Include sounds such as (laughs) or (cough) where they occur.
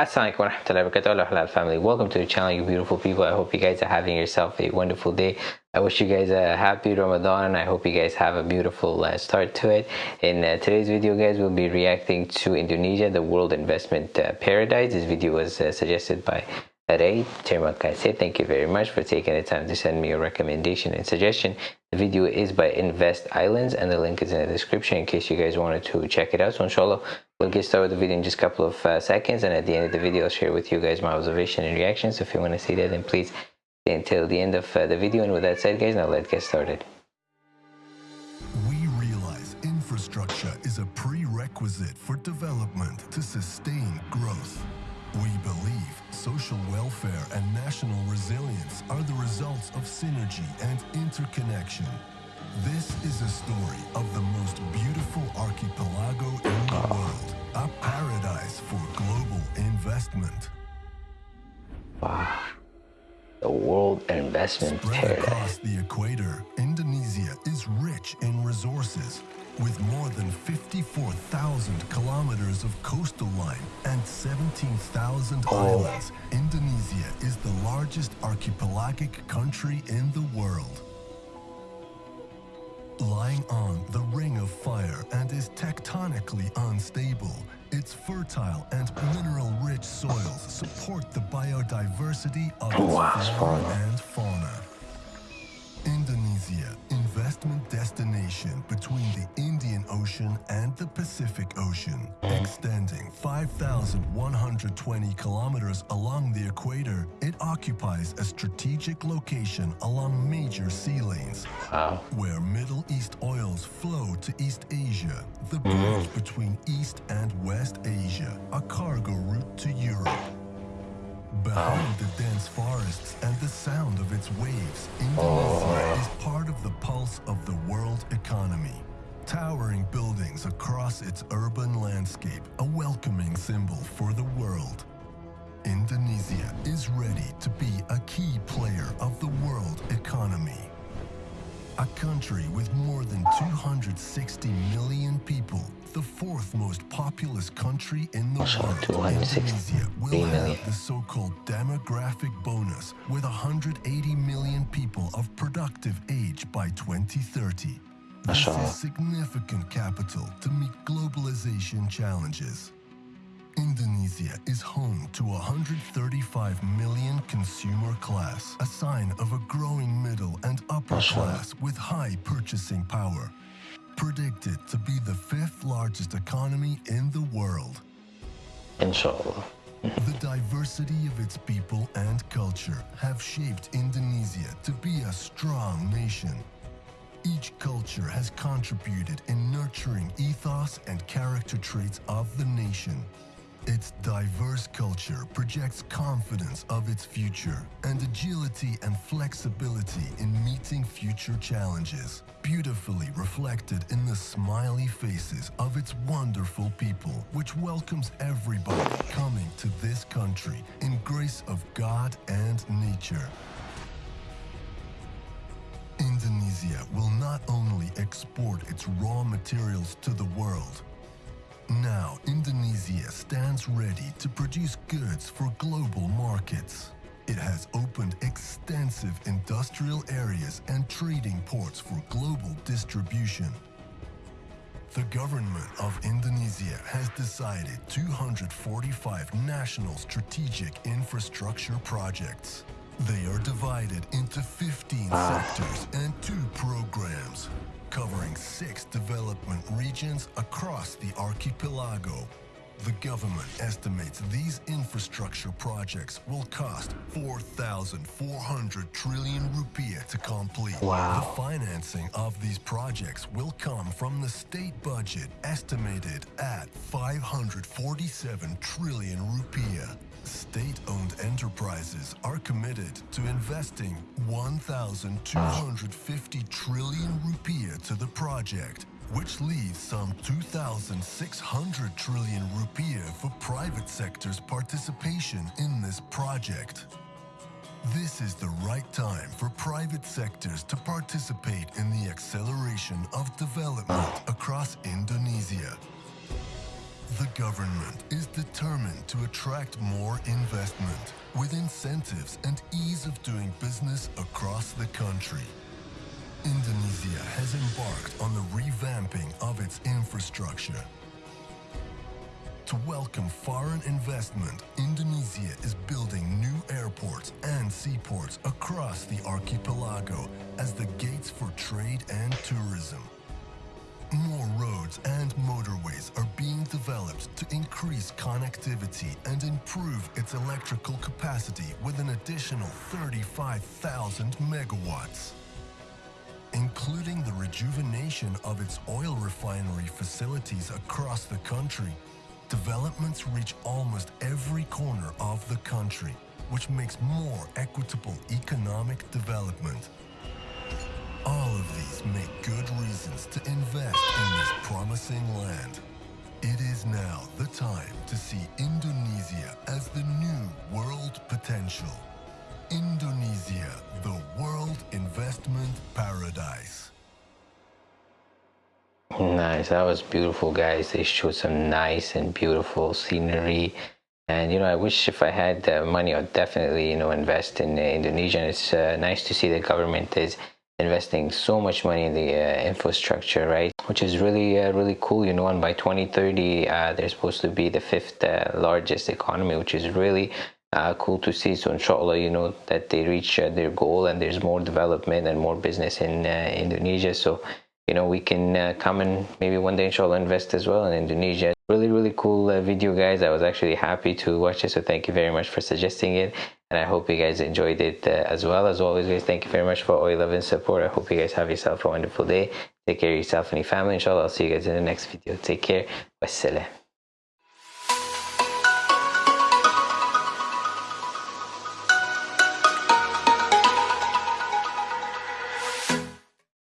Assalamualaikum warahmatullahi wabarakatuh. Halal family. Welcome to the channel you beautiful people. I hope you guys are having yourself a wonderful day. I wish you guys a happy Ramadan and I hope you guys have a beautiful uh, start to it. In uh, today's video guys we'll be reacting to Indonesia the world investment uh, paradise. This video was uh, suggested by Ray Terima thank you very much for taking the time to send me a recommendation and suggestion the video is by Invest Islands and the link is in the description in case you guys wanted to check it out so inshallah We'll get started with the video in just a couple of uh, seconds and at the end of the video I'll share with you guys my observation and reactions. So if you want to see that then please stay until the end of uh, the video and with that said guys now let's get started. We realize infrastructure is a prerequisite for development to sustain growth. Social welfare and national resilience are the results of synergy and interconnection. This is a story of the most beautiful archipelago in the world, a paradise for global investment. Wow. The world investment Spread paradise. across the equator, Indonesia is rich in resources. With more than 54,000 kilometers of coastal line and 17,000 Oh. islands, Indonesia is the largest archipelagic country in the world lying on the ring of fire and is tectonically unstable. Its fertile and mineral-rich soils support the biodiversity of its Wow, flora fauna. and fauna. Indonesia, investment destination between the Ocean and the Pacific Ocean, extending 5,120 kilometers along the equator, it occupies a strategic location along major sea lanes, Wow. where Middle East oils flow to East Asia, the bridge mm. between East and West Asia, a cargo route to Europe. Behind the dense forests and the sound of its waves, Indonesia oh. is part of the Towering buildings across its urban landscape, a welcoming symbol for the world. Indonesia is ready to be a key player of the world economy. A country with more than 260 million people, the fourth most populous country in the So, world, Indonesia will have the so-called demographic bonus with 180 million people of productive age by 2030. Is significant capital to meet globalization challenges. Indonesia is home to 135 million consumer class, a sign of a growing middle and upper class with high purchasing power. Predicted to be the fifth largest economy in the world. Inshallah. (laughs) The diversity of its people and culture have shaped Indonesia to be a strong nation. Each culture has contributed in nurturing ethos and character traits of the nation. Its diverse culture projects confidence of its future and agility and flexibility in meeting future challenges, beautifully reflected in the smiley faces of its wonderful people, which welcomes everybody coming to this country in grace of God and nature. Indonesia will not only export its raw materials to the world, now, Indonesia stands ready to produce goods for global markets. It has opened extensive industrial areas and trading ports for global distribution. The government of Indonesia has decided 245 national strategic infrastructure projects. They are divided into 15 ah. sectors and two programs, covering six development regions across the archipelago. The government estimates these infrastructure projects will cost 4,400 trillion rupiah to complete. Wow. The financing of these projects will come from the state budget estimated at 547 trillion rupiah. State-owned enterprises are committed to investing 1,250 trillion rupiah to the project, which leaves some 2,600 trillion rupiah for private sector's participation in this project. This is the right time for private sectors to participate in the acceleration of development across Indonesia. The government is determined to attract more investment with incentives and ease of doing business across the country. Indonesia has embarked on the revamping of its infrastructure. To welcome foreign investment, Indonesia is building new airports and seaports across the archipelago as the gates for trade and tourism. More roads and motorways are being developed to increase connectivity and improve its electrical capacity with an additional 35,000 megawatts. Including the rejuvenation of its oil refinery facilities across the country, developments reach almost every corner of the country, which makes more equitable economic development. All of these make good reasons to invest in this promising land. It is now the time to see Indonesia Nice, that was beautiful, guys. They showed some nice and beautiful scenery. And you know, I wish if I had the money, I'd definitely you know invest in uh, Indonesia. And it's uh, nice to see the government is investing so much money in the uh, infrastructure, right? Which is really, uh, really cool, you know. And by 2030, uh, they're supposed to be the fifth uh, largest economy, which is really uh, cool to see. So, inshallah, you know, that they reach uh, their goal and there's more development and more business in Indonesia. So, you know, we can come and maybe one day, inshallah, invest as well in Indonesia. Really really cool uh, video guys. I was actually happy to watch it so thank you very much for suggesting it. And i hope you guys enjoyed it uh, as well. As always guys thank you very much for all your love and support. I hope you guys have yourself a wonderful day. Take care of yourself and your family inshallah. I'll see you guys in the next video. Take care. Wassalam